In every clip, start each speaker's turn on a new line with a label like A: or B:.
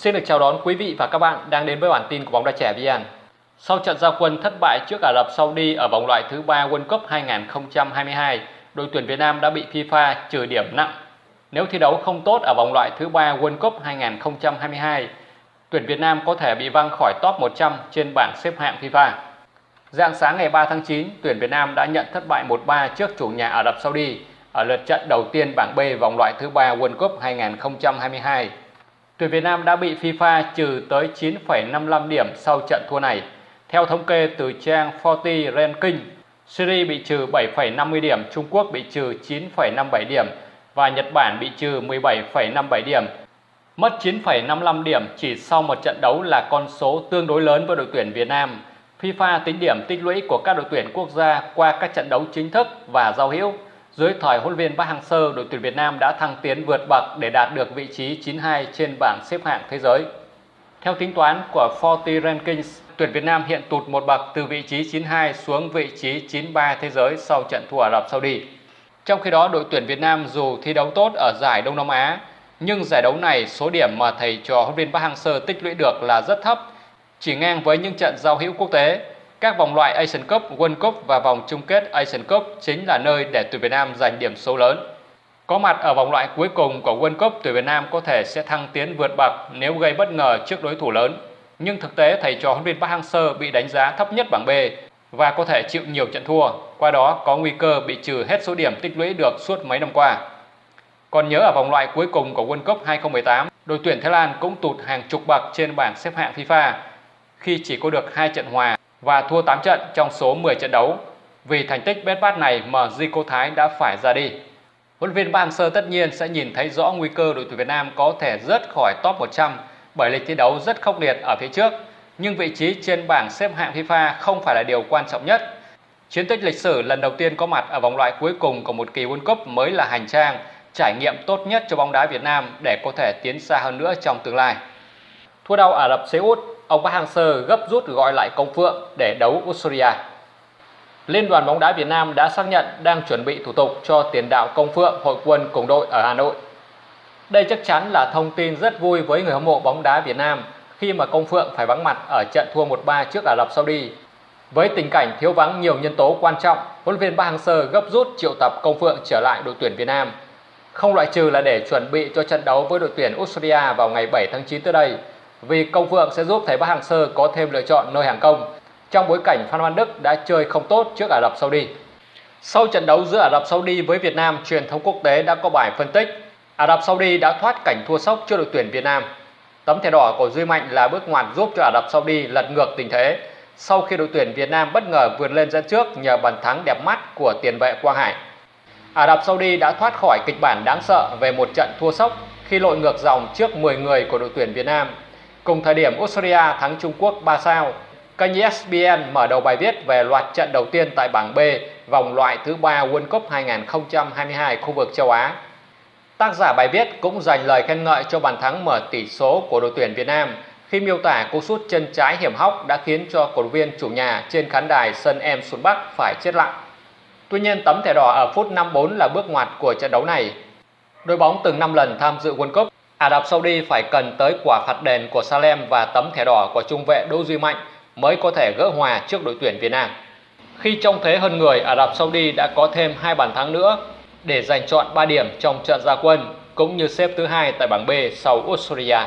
A: Xin được chào đón quý vị và các bạn đang đến với bản tin của bóng đá trẻ VN. Sau trận giao quân thất bại trước Ả Rập Saudi ở vòng loại thứ ba World Cup 2022, đội tuyển Việt Nam đã bị FIFA trừ điểm nặng. Nếu thi đấu không tốt ở vòng loại thứ ba World Cup 2022, tuyển Việt Nam có thể bị văng khỏi top 100 trên bảng xếp hạng FIFA. Dạng sáng ngày 3 tháng 9, tuyển Việt Nam đã nhận thất bại 1-3 trước chủ nhà Ả Rập Saudi ở lượt trận đầu tiên bảng B vòng loại thứ ba World Cup 2022. Tuyển Việt Nam đã bị FIFA trừ tới 9,55 điểm sau trận thua này. Theo thống kê từ trang 40 Ranking, Syria bị trừ 7,50 điểm, Trung Quốc bị trừ 9,57 điểm và Nhật Bản bị trừ 17,57 điểm. Mất 9,55 điểm chỉ sau một trận đấu là con số tương đối lớn với đội tuyển Việt Nam. FIFA tính điểm tích lũy của các đội tuyển quốc gia qua các trận đấu chính thức và giao hữu. Dưới thời huấn luyện viên Park Hang-seo, đội tuyển Việt Nam đã thăng tiến vượt bậc để đạt được vị trí 92 trên bảng xếp hạng thế giới. Theo tính toán của 40 Rankings, tuyển Việt Nam hiện tụt một bậc từ vị trí 92 xuống vị trí 93 thế giới sau trận thua Ả Rập Saudi. Trong khi đó, đội tuyển Việt Nam dù thi đấu tốt ở giải Đông Nam Á, nhưng giải đấu này số điểm mà thầy trò huấn luyện viên Park Hang-seo tích lũy được là rất thấp, chỉ ngang với những trận giao hữu quốc tế. Các vòng loại Asian Cup, World Cup và vòng chung kết Asian Cup chính là nơi để tuyển Việt Nam giành điểm số lớn. Có mặt ở vòng loại cuối cùng của World Cup, tuyển Việt Nam có thể sẽ thăng tiến vượt bậc nếu gây bất ngờ trước đối thủ lớn. Nhưng thực tế thầy trò huấn luyện Park Hang-seo bị đánh giá thấp nhất bảng B và có thể chịu nhiều trận thua, qua đó có nguy cơ bị trừ hết số điểm tích lũy được suốt mấy năm qua. Còn nhớ ở vòng loại cuối cùng của World Cup 2018, đội tuyển Thái Lan cũng tụt hàng chục bậc trên bảng xếp hạng FIFA khi chỉ có được hai trận hòa và thua 8 trận trong số 10 trận đấu. Vì thành tích bét bát này mà Zico Thái đã phải ra đi. Huấn luyện viên Park Hang-seo tất nhiên sẽ nhìn thấy rõ nguy cơ đội tuyển Việt Nam có thể rớt khỏi top 100 bởi lịch thi đấu rất khốc liệt ở phía trước. Nhưng vị trí trên bảng xếp hạng FIFA không phải là điều quan trọng nhất. Chiến tích lịch sử lần đầu tiên có mặt ở vòng loại cuối cùng của một kỳ World Cup mới là hành trang, trải nghiệm tốt nhất cho bóng đá Việt Nam để có thể tiến xa hơn nữa trong tương lai. Thua đau Ả Rập Xê Út, ông Park Hang-seo gấp rút gọi lại công phượng để đấu Australia. Liên đoàn bóng đá Việt Nam đã xác nhận đang chuẩn bị thủ tục cho tiền đạo công phượng hội quân cùng đội ở Hà Nội. Đây chắc chắn là thông tin rất vui với người hâm mộ bóng đá Việt Nam khi mà công phượng phải vắng mặt ở trận thua 1-3 trước Ả Rập Saudi. Với tình cảnh thiếu vắng nhiều nhân tố quan trọng, huấn luyện viên Park Hang-seo gấp rút triệu tập công phượng trở lại đội tuyển Việt Nam. Không loại trừ là để chuẩn bị cho trận đấu với đội tuyển Australia vào ngày 7 tháng 9 tới đây vì công phượng sẽ giúp thầy Park Hang-seo có thêm lựa chọn nơi hàng công trong bối cảnh Phan Văn Đức đã chơi không tốt trước Ả Rập Saudi. Sau trận đấu giữa Ả Rập Saudi với Việt Nam, truyền thông quốc tế đã có bài phân tích Ả Rập Saudi đã thoát cảnh thua sốc trước đội tuyển Việt Nam. Tấm thẻ đỏ của Duy Mạnh là bước ngoặt giúp cho Ả Rập Saudi lật ngược tình thế sau khi đội tuyển Việt Nam bất ngờ vượt lên dẫn trước nhờ bàn thắng đẹp mắt của tiền vệ Quang Hải. Ả Rập Saudi đã thoát khỏi kịch bản đáng sợ về một trận thua sốc khi lội ngược dòng trước 10 người của đội tuyển Việt Nam. Cùng thời điểm Australia thắng Trung Quốc 3 sao, kênh ESPN mở đầu bài viết về loạt trận đầu tiên tại bảng B vòng loại thứ ba World Cup 2022 khu vực châu Á. Tác giả bài viết cũng dành lời khen ngợi cho bàn thắng mở tỷ số của đội tuyển Việt Nam khi miêu tả cú sút chân trái hiểm hóc đã khiến cho cổ động viên chủ nhà trên khán đài sân Em Xuân Bắc phải chết lặng. Tuy nhiên tấm thẻ đỏ ở phút 54 là bước ngoặt của trận đấu này. Đội bóng từng 5 lần tham dự World Cup, Ả Rập Saudi phải cần tới quả phạt đền của Salem và tấm thẻ đỏ của trung vệ Đỗ Duy Mạnh mới có thể gỡ hòa trước đội tuyển Việt Nam. Khi trong thế hơn người, Ả Rập Saudi đã có thêm hai bàn thắng nữa để giành chọn 3 điểm trong trận gia quân cũng như xếp thứ hai tại bảng B sau Australia.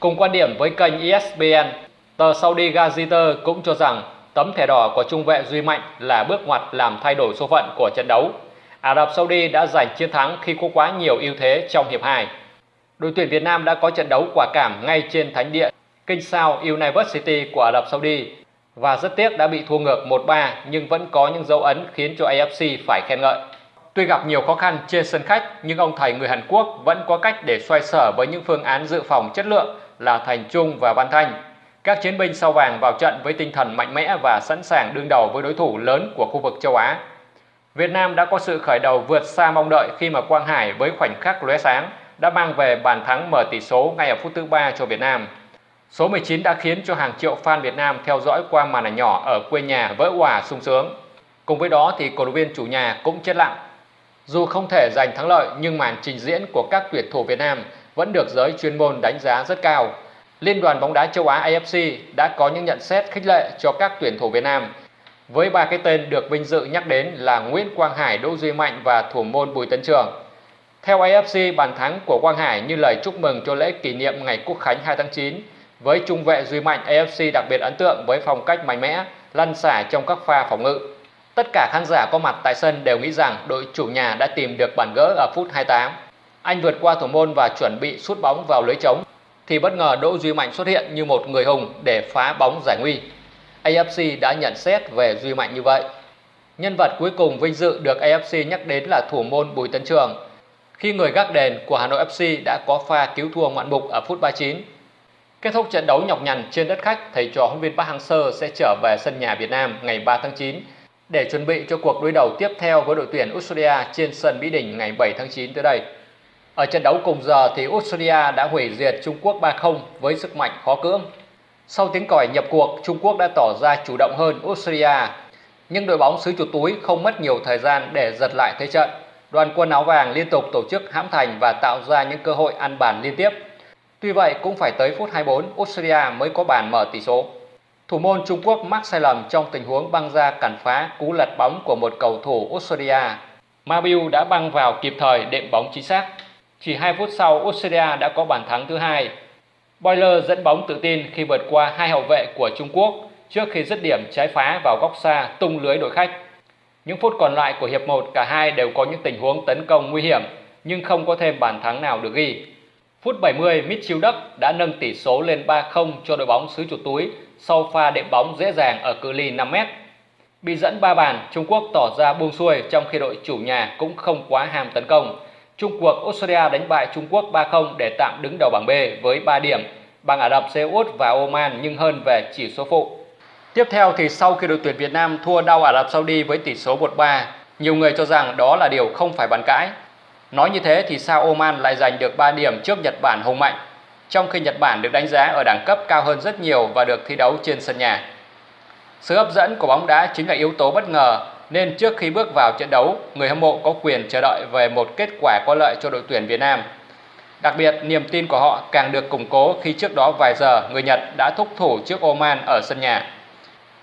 A: Cùng quan điểm với kênh ESPN, tờ Saudi Gazeta cũng cho rằng tấm thẻ đỏ của trung vệ Duy Mạnh là bước ngoặt làm thay đổi số phận của trận đấu. Ả Rập Saudi đã giành chiến thắng khi có quá nhiều ưu thế trong hiệp 2. Đội tuyển Việt Nam đã có trận đấu quả cảm ngay trên thánh địa Kinh Sao University của Ả Rập Saudi và rất tiếc đã bị thua ngược 1-3 nhưng vẫn có những dấu ấn khiến cho AFC phải khen ngợi. Tuy gặp nhiều khó khăn trên sân khách, nhưng ông thầy người Hàn Quốc vẫn có cách để xoay sở với những phương án dự phòng chất lượng là Thành Trung và Văn Thanh. Các chiến binh sao vàng vào trận với tinh thần mạnh mẽ và sẵn sàng đương đầu với đối thủ lớn của khu vực châu Á. Việt Nam đã có sự khởi đầu vượt xa mong đợi khi mà Quang Hải với khoảnh khắc lóe sáng đã mang về bàn thắng mở tỷ số ngay ở phút thứ ba cho Việt Nam. Số 19 đã khiến cho hàng triệu fan Việt Nam theo dõi qua màn ảnh nhỏ ở quê nhà vỡ hòa sung sướng. Cùng với đó thì cổ động viên chủ nhà cũng chết lặng. Dù không thể giành thắng lợi nhưng màn trình diễn của các tuyển thủ Việt Nam vẫn được giới chuyên môn đánh giá rất cao. Liên đoàn bóng đá châu Á AFC đã có những nhận xét khích lệ cho các tuyển thủ Việt Nam. Với ba cái tên được vinh dự nhắc đến là Nguyễn Quang Hải, Đỗ Duy Mạnh và thủ môn Bùi Tấn Trường. Theo AFC, bàn thắng của Quang Hải như lời chúc mừng cho lễ kỷ niệm ngày Quốc khánh 2 tháng 9. Với trung vệ Duy Mạnh, AFC đặc biệt ấn tượng với phong cách mạnh mẽ, lăn xả trong các pha phòng ngự. Tất cả khán giả có mặt tại sân đều nghĩ rằng đội chủ nhà đã tìm được bàn gỡ ở phút 28. Anh vượt qua thủ môn và chuẩn bị sút bóng vào lưới trống thì bất ngờ Đỗ Duy Mạnh xuất hiện như một người hùng để phá bóng giải nguy. AFC đã nhận xét về Duy Mạnh như vậy. Nhân vật cuối cùng vinh dự được AFC nhắc đến là thủ môn Bùi Tấn Trường. Khi người gác đền của Hà Nội FC đã có pha cứu thua ngoạn mục ở phút 39. Kết thúc trận đấu nhọc nhằn trên đất khách, thầy trò huấn viên Park Hang-seo sẽ trở về sân nhà Việt Nam ngày 3 tháng 9 để chuẩn bị cho cuộc đối đầu tiếp theo với đội tuyển Australia trên sân Mỹ Đình ngày 7 tháng 9 tới đây. Ở trận đấu cùng giờ thì Australia đã hủy diệt Trung Quốc 3-0 với sức mạnh khó cưỡng. Sau tiếng còi nhập cuộc, Trung Quốc đã tỏ ra chủ động hơn Australia. Nhưng đội bóng xứ chuột túi không mất nhiều thời gian để giật lại thế trận. Đoàn quân áo vàng liên tục tổ chức hãm thành và tạo ra những cơ hội ăn bàn liên tiếp. Tuy vậy cũng phải tới phút 24 Australia mới có bàn mở tỷ số. Thủ môn Trung Quốc mắc sai lầm trong tình huống băng ra cản phá cú lật bóng của một cầu thủ Australia. Mabiu đã băng vào kịp thời đệm bóng chính xác. Chỉ 2 phút sau, Australia đã có bàn thắng thứ hai. Boiler dẫn bóng tự tin khi vượt qua hai hậu vệ của Trung Quốc trước khi dứt điểm trái phá vào góc xa tung lưới đội khách. Những phút còn lại của hiệp 1 cả hai đều có những tình huống tấn công nguy hiểm nhưng không có thêm bàn thắng nào được ghi. Phút 70, Mitchell Duck đã nâng tỷ số lên 3-0 cho đội bóng xứ chuột túi sau pha đệm bóng dễ dàng ở cự ly 5 m. Bị dẫn 3 bàn, Trung Quốc tỏ ra buông xuôi trong khi đội chủ nhà cũng không quá ham tấn công. Trung cuộc Australia đánh bại Trung Quốc 3-0 để tạm đứng đầu bảng B với 3 điểm, bằng Ả Rập Xê Út và Oman nhưng hơn về chỉ số phụ. Tiếp theo thì sau khi đội tuyển Việt Nam thua đau Ả Rập Saudi với tỷ số 1-3, nhiều người cho rằng đó là điều không phải bàn cãi. Nói như thế thì sao Oman lại giành được 3 điểm trước Nhật Bản hùng mạnh, trong khi Nhật Bản được đánh giá ở đẳng cấp cao hơn rất nhiều và được thi đấu trên sân nhà. Sự hấp dẫn của bóng đá chính là yếu tố bất ngờ nên trước khi bước vào trận đấu, người hâm mộ có quyền chờ đợi về một kết quả có lợi cho đội tuyển Việt Nam. Đặc biệt, niềm tin của họ càng được củng cố khi trước đó vài giờ người Nhật đã thúc thủ trước Oman ở sân nhà.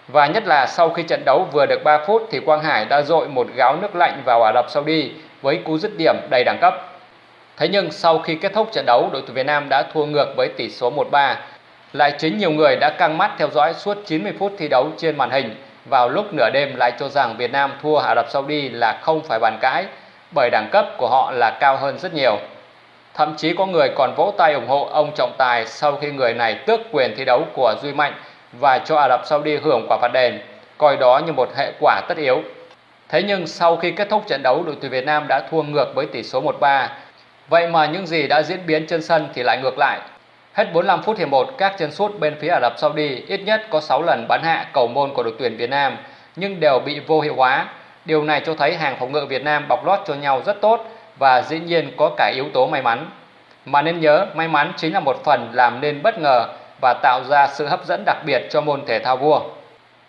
A: Và nhất là sau khi trận đấu vừa được 3 phút thì Quang Hải đã dội một gáo nước lạnh vào Ả Rập Saudi với cú dứt điểm đầy đẳng cấp. Thế nhưng sau khi kết thúc trận đấu, đội tuyển Việt Nam đã thua ngược với tỷ số 1-3. Lại chính nhiều người đã căng mắt theo dõi suốt 90 phút thi đấu trên màn hình vào lúc nửa đêm lại cho rằng Việt Nam thua Ả Rập Saudi là không phải bàn cãi bởi đẳng cấp của họ là cao hơn rất nhiều. Thậm chí có người còn vỗ tay ủng hộ ông trọng tài sau khi người này tước quyền thi đấu của Duy Mạnh và cho Ả Rập Saudi hưởng quả phạt đền, coi đó như một hệ quả tất yếu. Thế nhưng sau khi kết thúc trận đấu, đội tuyển Việt Nam đã thua ngược với tỷ số 1-3. Vậy mà những gì đã diễn biến trên sân thì lại ngược lại. Hết 45 phút hiệp 1, các chân sút bên phía Ả Rập Saudi ít nhất có 6 lần bắn hạ cầu môn của đội tuyển Việt Nam nhưng đều bị vô hiệu hóa. Điều này cho thấy hàng phòng ngự Việt Nam bọc lót cho nhau rất tốt và dĩ nhiên có cả yếu tố may mắn. Mà nên nhớ, may mắn chính là một phần làm nên bất ngờ và tạo ra sự hấp dẫn đặc biệt cho môn thể thao vua.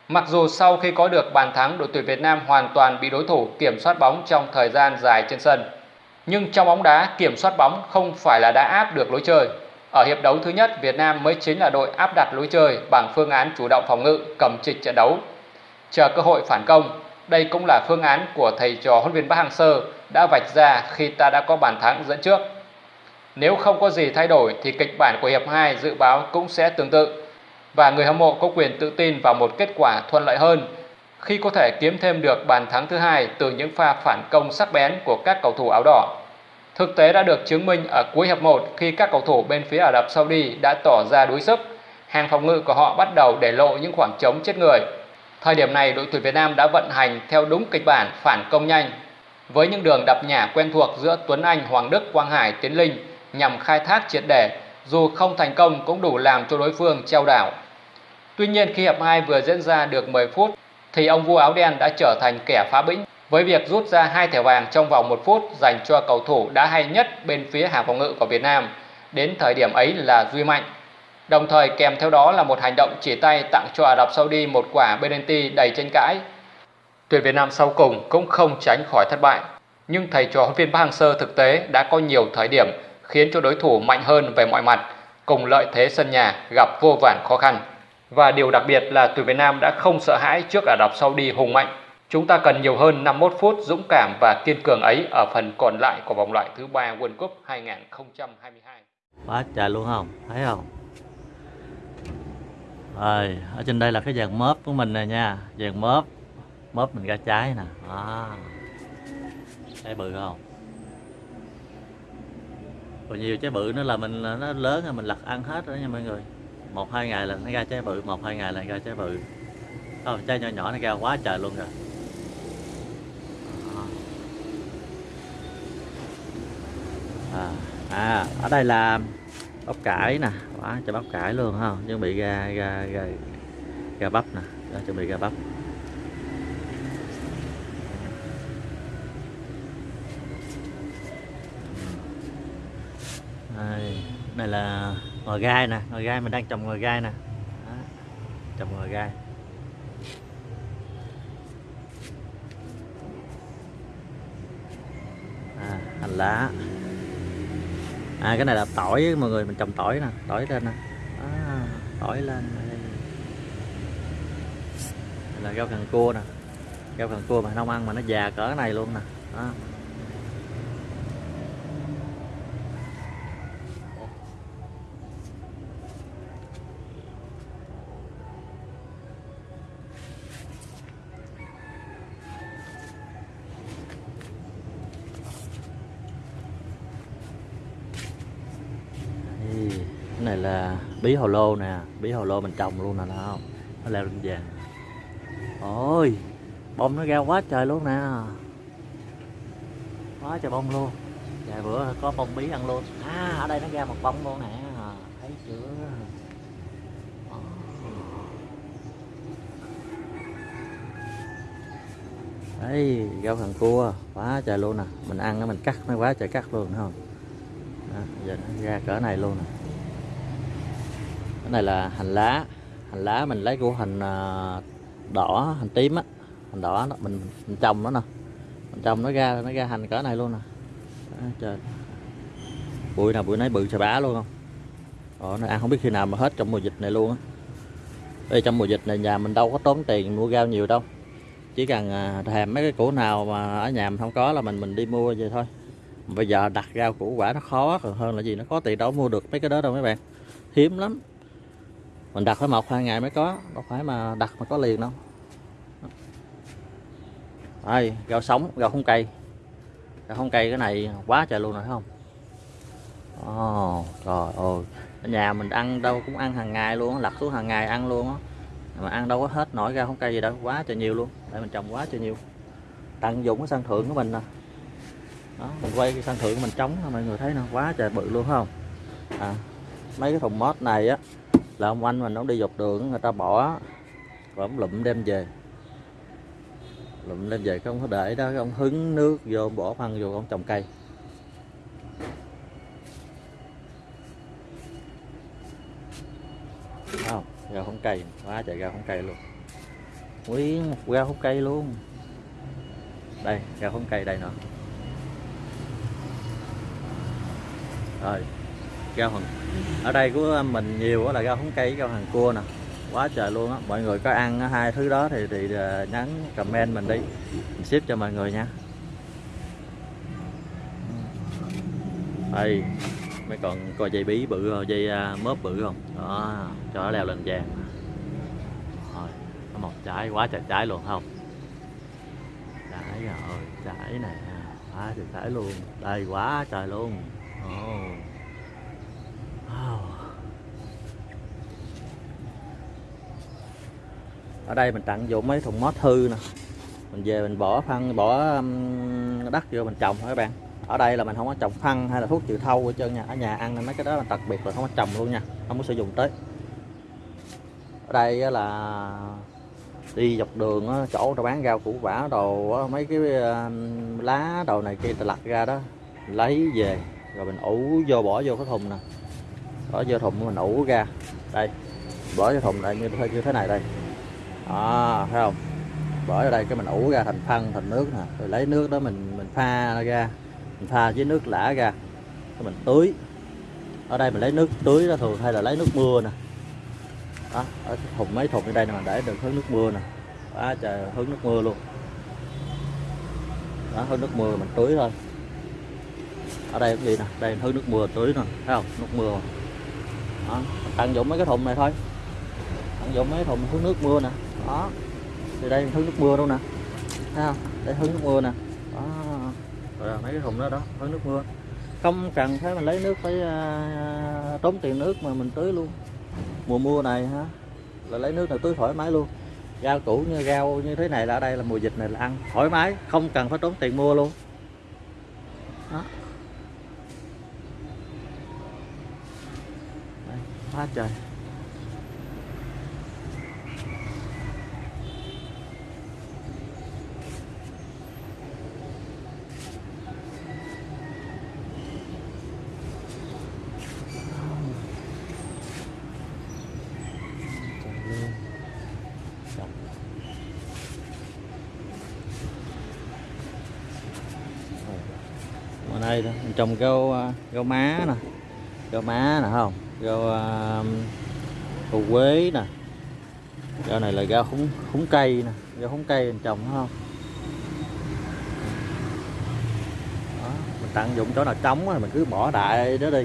A: Mặc dù sau khi có được bàn thắng, đội tuyển Việt Nam hoàn toàn bị đối thủ kiểm soát bóng trong thời gian dài trên sân. Nhưng trong bóng đá, kiểm soát bóng không phải là đã áp được lối chơi. Ở hiệp đấu thứ nhất, Việt Nam mới chính là đội áp đặt lối chơi bằng phương án chủ động phòng ngự, cầm trịch trận đấu. Chờ cơ hội phản công, đây cũng là phương án của thầy trò huấn viên Park Hang-seo đã vạch ra khi ta đã có bàn thắng dẫn trước. Nếu không có gì thay đổi thì kịch bản của hiệp 2 dự báo cũng sẽ tương tự và người hâm mộ có quyền tự tin vào một kết quả thuận lợi hơn khi có thể kiếm thêm được bàn thắng thứ hai từ những pha phản công sắc bén của các cầu thủ áo đỏ. Thực tế đã được chứng minh ở cuối hiệp 1 khi các cầu thủ bên phía Ả Rập Saudi đã tỏ ra đuối sức. Hàng phòng ngự của họ bắt đầu để lộ những khoảng trống chết người. Thời điểm này đội tuyển Việt Nam đã vận hành theo đúng kịch bản phản công nhanh với những đường đập nhả quen thuộc giữa Tuấn Anh, Hoàng Đức, Quang Hải, Tiến Linh nhằm khai thác triệt để, dù không thành công cũng đủ làm cho đối phương treo đảo. Tuy nhiên khi hiệp 2 vừa diễn ra được 10 phút thì ông vua áo đen đã trở thành kẻ phá bĩnh với việc rút ra hai thẻ vàng trong vòng một phút dành cho cầu thủ đã hay nhất bên phía hàng phòng ngự của Việt Nam. Đến thời điểm ấy là Duy Mạnh. Đồng thời kèm theo đó là một hành động chỉ tay tặng cho Ả Rập Saudi một quả penalty đầy tranh cãi. Tuyển Việt Nam sau cùng cũng không tránh khỏi thất bại. Nhưng thầy trò huấn viên Park Hang-seo thực tế đã có nhiều thời điểm khiến cho đối thủ mạnh hơn về mọi mặt, cùng lợi thế sân nhà gặp vô vàn khó khăn. Và điều đặc biệt là tuyển Việt Nam đã không sợ hãi trước Ả Rập Saudi hùng mạnh. Chúng ta cần nhiều hơn 51 phút dũng cảm và kiên cường ấy ở phần còn lại của vòng loại thứ ba World Cup 2022.
B: Quá trời luôn không? Thấy không? Rồi, ở trên đây là cái dàn mớp của mình nè nha Dàn mớp Mớp mình ra trái nè à. Đó Trái bự không? Còn nhiều trái bự nữa là mình nó lớn rồi mình lật ăn hết đó nha mọi người. Một hai ngày là nó ra trái bự một hai ngày là ra trái bự. Không trái nhỏ nhỏ nó ra quá trời luôn rồi. À, à ở đây là bắp cải nè. Quá cho bắp cải luôn không chuẩn bị ra ra ra ra bắp nè. Đó, chuẩn bị ra bắp. Đây, này là ngò gai nè ngò gai mình đang trồng ngò gai nè. Đó, trồng ngò gai. À, hành lá. À cái này là tỏi mọi người mình trồng tỏi nè tỏi lên nè. À, tỏi lên đây. Là rau cần cua nè. Rau cần cua mà không ăn mà nó già cỡ này luôn nè. Đó cái này là bí hồ lô nè bí hồ lô mình trồng luôn nè đó không? Nó leo lên vàng. Ôi bông nó ra quá trời luôn nè. Quá trời bông luôn. Vài bữa có bông bí ăn luôn. À ở đây nó ra một bông luôn nè. Thấy chưa? Đấy rau thằng cua. Quá trời luôn nè. Mình ăn nó mình cắt nó quá trời cắt luôn đúng không? Đó, giờ nó ra cỡ này luôn nè cái này là hành lá. Hành lá mình lấy của hành à, đỏ hành tím á. Hành đỏ đó, mình, mình trồng nó nè. Mình trồng nó ra nó ra hành cỡ này luôn nè. À, trời. Bụi nào bụi nấy bự xà bá luôn không? Đó, nó ăn không biết khi nào mà hết trong mùa dịch này luôn á. Đây trong mùa dịch này nhà mình đâu có tốn tiền mua rau nhiều đâu. Chỉ cần à, thèm mấy cái củ nào mà ở nhà mình không có là mình mình đi mua vậy thôi. Bây giờ đặt rau củ quả nó khó còn hơn là gì? Nó có tiền đâu mua được mấy cái đó đâu mấy bạn. Hiếm lắm mình đặt phải một hai ngày mới có. Đâu phải mà đặt mà có liền đâu. Đây rau sống rau không cây. Rau không cây cái này quá trời luôn rồi thấy không? Oh, trời ơi. Ở nhà mình ăn đâu cũng ăn hàng ngày luôn lặt xuống hàng ngày ăn luôn á. Mà ăn đâu có hết nổi gạo không cây gì đâu quá trời nhiều luôn. Để mình trồng quá trời nhiều. Tận dụng cái sân thượng của mình nè. Đó mình quay cái sân thượng của mình trống mọi người thấy nè quá trời bự luôn không? À, mấy cái thùng mót này á là ông anh mình nó đi dọc đường người ta bỏ và ông lụm đem về. Lụm đem về không có để đó ông hứng nước vô bỏ phân vô, ông trồng cây. Không, rau không cây quá trời rau không cây luôn. Nguyên một rau không cây luôn. Đây, rau không cây đây nữa rồi rau hồng ở đây của mình nhiều là rau húng cây rau hàng cua nè. Quá trời luôn á. Mọi người có ăn hai thứ đó thì thì ờ, nhắn comment mình đi. Mình ship cho mọi người nha. Đây, mấy còn coi dây bí bự không? Dây à, mớp bự không? Đó, cho nó leo lên vàng. Rồi nó một trái, quá trời trái luôn không? Trái rồi, trái này quá trời trái luôn. Đây, quá trời luôn. Oh ở đây mình tận dụng mấy thùng mót hư nè. Mình về mình bỏ phân bỏ um, đất vô mình trồng thôi các bạn. Ở đây là mình không có trồng phân hay là thuốc trừ thâu ở trơn nha. Ở nhà ăn nên mấy cái đó là đặc biệt là không có trồng luôn nha. Không có sử dụng tới. Ở đây là đi dọc đường chỗ nó bán rau củ quả đồ mấy cái um, lá đồ này kia ta lặt ra đó. Lấy về, rồi mình ủ vô, bỏ vô cái thùng nè bỏ vô thùng mình ủ ra. Đây bỏ vô thùng lại như, như thế này đây. Đó thấy không? Bỏ vào đây cái mình ủ ra thành phân thành nước nè. Rồi lấy nước đó mình mình pha ra. Mình pha với nước lã ra. Cái mình tưới. Ở đây mình lấy nước tưới đó thường hay là lấy nước mưa nè. Đó ở thùng mấy thùng ở đây nè mình để được hứng nước mưa nè. Đó trời hứng nước mưa luôn. Đó hứng nước mưa mình tưới thôi. Ở đây cũng vậy nè đây hứng nước mưa tưới nè thấy không? Nước mưa mà. đó tận dụng mấy cái thùng này thôi. Tận dụng mấy thùng hứng nước mưa nè. Đó thì đây hứng nước mưa luôn nè. Thấy không? Đây hứng nước mưa nè. Đó. Rồi mấy cái thùng đó đó hứng nước mưa. Không cần phải mình lấy nước phải uh, tốn tiền nước mà mình tưới luôn. Mùa mưa này hả, là lấy nước này tưới thoải mái luôn. Rau củ như rau như thế này là ở đây là mùa dịch này là ăn thoải mái không cần phải tốn tiền mua luôn đó đây, quá trời Trồng. Trồng. Đây mình trồng rau rau má nè, rau má nè không, rau à, hồ quế nè, rau này là rau húng húng cây nè, rau húng cây mình trồng không? Đó, mình tận dụng chỗ nào trống thì mình cứ bỏ đại đó đi.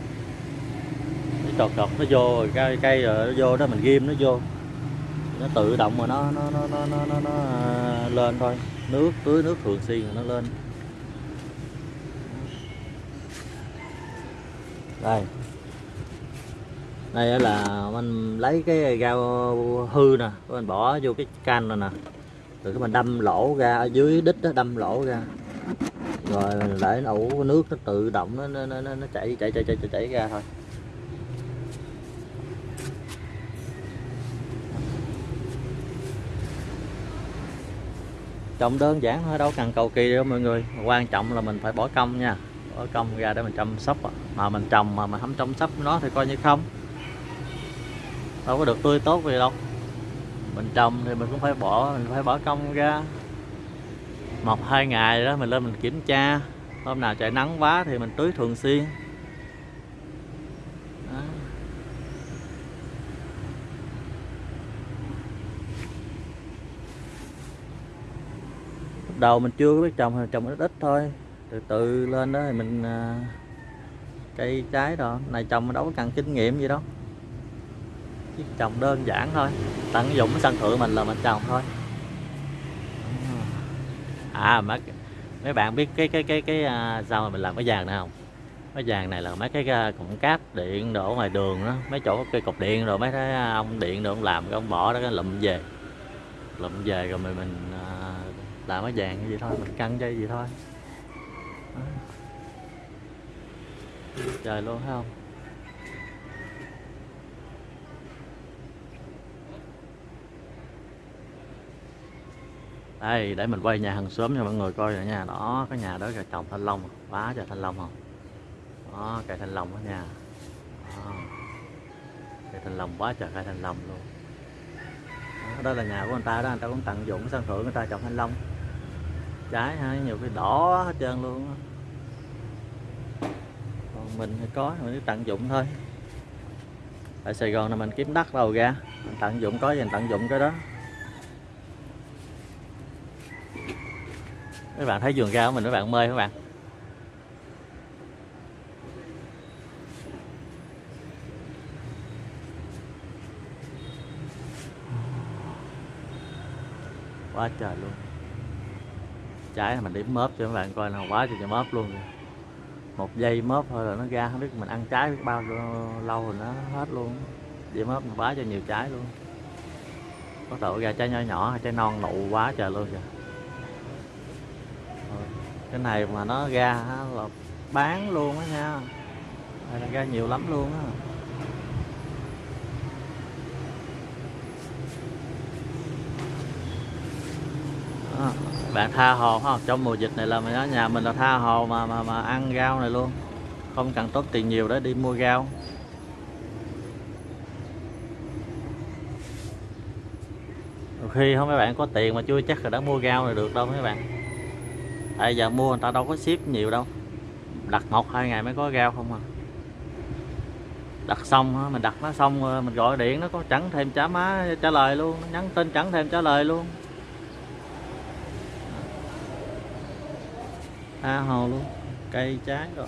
B: Cái trọt trọt nó vô rồi cây cây rồi nó vô đó mình ghim nó vô. Nó tự động mà nó nó nó nó nó, nó, nó à, lên thôi. Nước tưới nước thường xuyên rồi nó lên. Đây đây là mình lấy cái dao hư nè mình bỏ vô cái can này nè. Rồi cái mình đâm lỗ ra ở dưới đít đó đâm lỗ ra. Rồi mình để nó ủ nước nó tự động nó nó nó, nó chảy chảy chảy chảy chảy, chảy ra thôi. Trồng đơn giản thôi đâu cần cầu kỳ đâu mọi người. Quan trọng là mình phải bỏ công nha. Bỏ công ra để mình chăm sóc mà mình trồng mà mình không chăm sóc nó thì coi như không đâu có được tươi tốt gì đâu. Mình trồng thì mình cũng phải bỏ, mình phải bỏ công ra. Một hai ngày đó, mình lên mình kiểm tra. Hôm nào trời nắng quá thì mình tưới thường xuyên. Đó. Lúc đầu mình chưa có biết trồng, thì trồng ít ít thôi. Từ từ lên đó thì mình à, cây trái rồi này trồng đâu có cần kinh nghiệm gì đâu chỉ trồng đơn giản thôi. Tận dụng cái sân thượng mình là mình trồng thôi. À mấy mấy bạn biết cái cái cái cái à, sao mà mình làm cái vàng này không? Cái vàng này là mấy cái à, cụm cáp điện đổ ngoài đường đó. Mấy chỗ cây cục điện rồi mấy cái à, ông điện rồi ông làm cái ông bỏ đó cái lụm về. Lụm về rồi mình mình à, làm cái vàng như vậy thôi mình căng dây gì thôi. Trời luôn thấy không? Đây để mình quay nhà hàng xóm cho mọi người coi rồi nha. Đó cái nhà đó là trồng thanh long. Quá trời thanh long không? Đó cây thanh long đó nha. Đó. cây thanh long quá trời cây thanh long luôn. Đó, đó là nhà của người ta đó người ta cũng tận dụng cái sân thượng người ta trồng thanh long. Trái ha nhiều cái đỏ hết trơn luôn còn mình thì có mình cứ tận dụng thôi. Tại Sài Gòn là mình kiếm đất đâu ra. Mình tận dụng có gì mình tận dụng cái đó. Các bạn thấy vườn rau của mình các bạn mê các bạn? Quá trời luôn. Trái mình điểm mớp cho các bạn coi nào, quá trời mớp luôn rồi. một giây mớp thôi là nó ra, không biết mình ăn trái biết bao lâu rồi nó hết luôn. Điểm mớp mình quá cho nhiều trái luôn. Có độ ra trái nhỏ nhỏ, trái non nụ quá trời luôn kìa cái này mà nó ra là bán luôn á nha. Này ra nhiều lắm luôn á. Bạn tha hồ không? Trong mùa dịch này là mình ở nhà mình là tha hồ mà mà mà ăn rau này luôn. Không cần tốn tiền nhiều để đi mua rau. Khi không mấy bạn có tiền mà chưa chắc là đã mua rau này được đâu mấy bạn tại giờ mua người ta đâu có ship nhiều đâu. Đặt một, hai ngày mới có rau không à. Đặt xong mình đặt nó xong mình gọi điện, nó có chẳng thêm trả má, trả lời luôn nhắn tin chẳng thêm trả lời luôn. Tha hồ luôn, cây trái rồi.